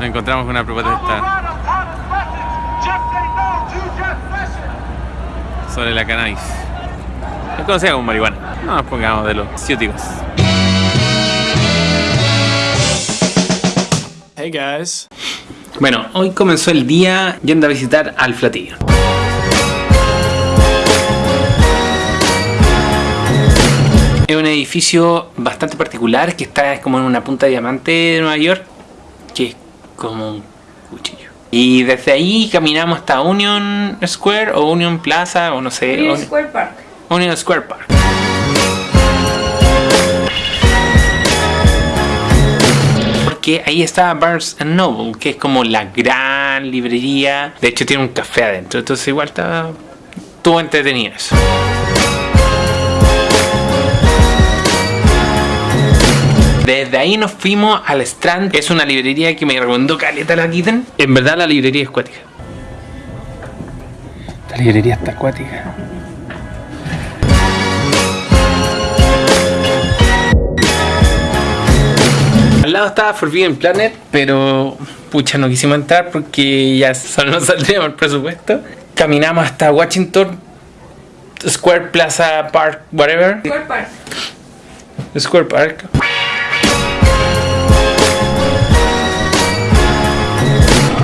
Nos encontramos con una protesta sobre la cannabis. Es conocida como marihuana. No nos pongamos de los ciúticos. Hey guys. Bueno, hoy comenzó el día yendo a visitar al Flatillo. Es un edificio bastante particular que está como en una punta de diamante de Nueva York, que es como un cuchillo. Y desde ahí caminamos hasta Union Square o Union Plaza o no sé. Union Un- Square Park. Union Square Park. Porque ahí está Barnes Noble, que es como la gran librería. De hecho tiene un café adentro, entonces igual está... Estuvo entretenido eso. Desde ahí nos fuimos al Strand, es una librería que me recomendó Caleta la Kitten. En verdad la librería es acuática. La librería está acuática. Al lado estaba Forbidden Planet, pero pucha, no quisimos entrar porque ya solo nos saldríamos el presupuesto. Caminamos hasta Washington Square Plaza Park, whatever. Square Park. Square Park.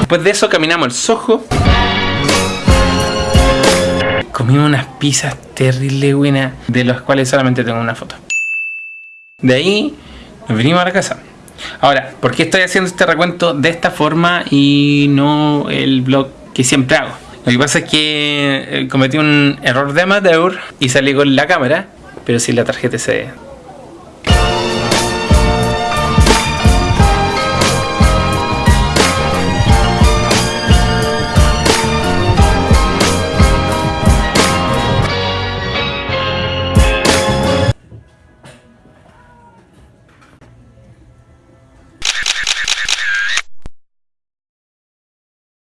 Después de eso caminamos al Soho. Comimos unas pizzas terrible buenas, de las cuales solamente tengo una foto. De ahí nos vinimos a la casa. Ahora, ¿por qué estoy haciendo este recuento de esta forma y no el blog que siempre hago? Lo que pasa es que eh, cometí un error de amateur y salí con la cámara, pero sin la tarjeta SD.